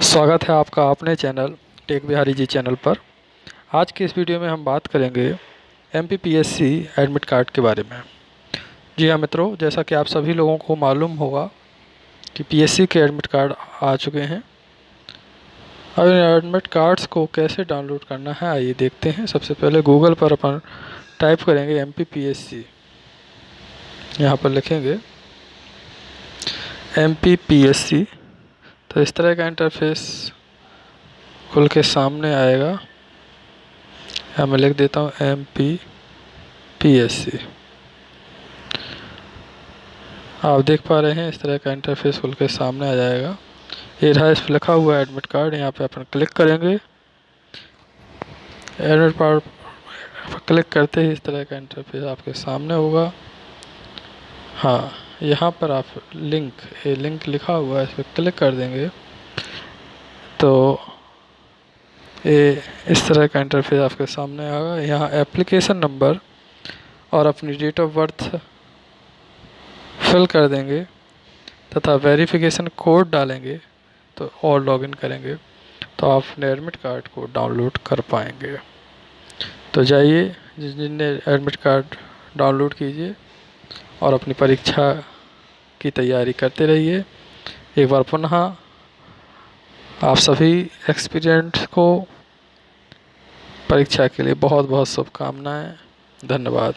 स्वागत है आपका अपने channel tech Bihari ji channel पर। आज के इस वीडियो में हम बात करेंगे एम एडमिट कार्ड के बारे में। जी हाँ मित्रों, जैसा कि आप सभी लोगों को मालूम होगा कि पीएससी के एडमिट कार्ड आ चुके हैं। अब इन एडमिट कार्ड्स को कैसे डाउनलोड करना है, आइए देखते हैं। सबसे पहले गूगल पर अपन टाइप करेंगे M P P S C यहाँ पर लिखेंगे M P P S C तो इस तरह का इंटरफेस खुल के सामने आएगा। यहाँ मैं लिख देता हूँ M P P S C आप देख पा रहे हैं इस तरह का इंटरफेस खुल के सामने आ जाएगा। ये रहा इस पर लिखा हुआ है एडमिट कार्ड यहाँ पे अपन क्लिक करेंगे। एडमिट कार्ड क्लिक करते ही इस तरह का इंटरफेस आपके सामने होगा। हाँ। यहाँ पर आप लिंक ये लिंक लिखा हुआ है, इस पर क्लिक कर देंगे। तो ये इस तरह का इंटरफेस आपके सामने आएगा। यहाँ एप्लीकेशन नंबर और अपनी डेट ऑफ़ बर्थ फिल कर देंगे तथा वेरिफिकेशन कोड डालेंगे तो और लॉगिन करेंगे तो आप अपने एडमिट कार्ड को डाउनलोड कर पाएँगे। तो जाइए जिन जिनने एडमिट कार्ड डाउनलोड कीजिए और अपनी परीक्षा की तैयारी करते रहिए। एक बार पुनः आप सभी एक्सपीरियंट को परीक्षा के लिए बहुत बहुत शुभकामनाएँ। धन्यवाद।